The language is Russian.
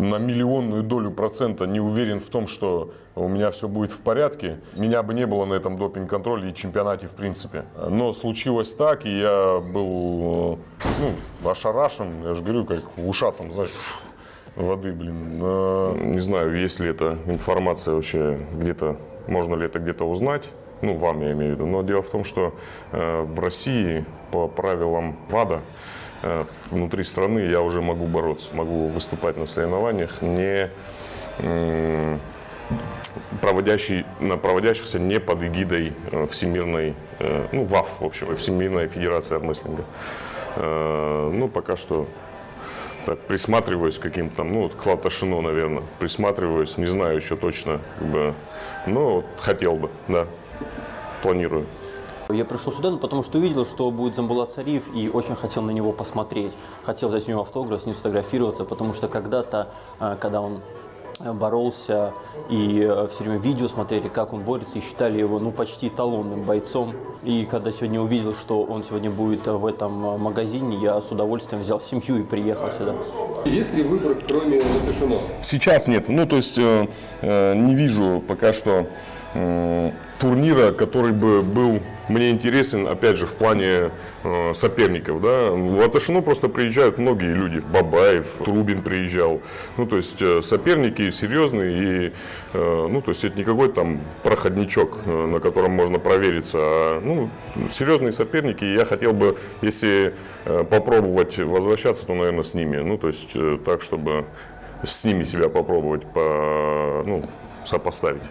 на миллионную долю процента не уверен в том, что у меня все будет в порядке, меня бы не было на этом допинг-контроле и чемпионате в принципе. Но случилось так, и я был ну, ошарашен, я же говорю, как в ушах там, знаешь, воды, блин. Э, Не знаю, есть ли эта информация вообще где-то, можно ли это где-то узнать. Ну, вам я имею в виду. Но дело в том, что э, в России по правилам ВАДА внутри страны я уже могу бороться, могу выступать на соревнованиях, не проводящий, на проводящихся не под эгидой э, Всемирной, э, ну, ВАФ, в общем, Всемирной Федерации армрестлинга. Э, Ну, пока что так, присматриваюсь к каким-то ну, вот к Латашину, наверное, присматриваюсь, не знаю еще точно, как бы, но вот хотел бы, да, планирую. Я пришел сюда, ну, потому что увидел, что будет Замбулат Цариев, и очень хотел на него посмотреть. Хотел взять у него автограф, с ним сфотографироваться, потому что когда-то, э, когда он э, боролся, и э, все время видео смотрели, как он борется, и считали его ну, почти эталонным бойцом. И когда сегодня увидел, что он сегодня будет в этом магазине, я с удовольствием взял семью и приехал сюда. Есть ли выбор, кроме Латышино? Сейчас нет. Ну, то есть э, э, не вижу пока что э, турнира, который бы был мне интересен, опять же, в плане э, соперников. Да? В Аташино просто приезжают многие люди. Бабаев, Трубин приезжал. Ну, то есть э, соперники серьезные. И, э, ну, то есть это не какой-то там проходничок, э, на котором можно провериться. А, ну, серьезные соперники. И я хотел бы, если э, попробовать возвращаться, то, наверное, с ними. Ну, то есть э, так, чтобы с ними себя попробовать по, ну, сопоставить.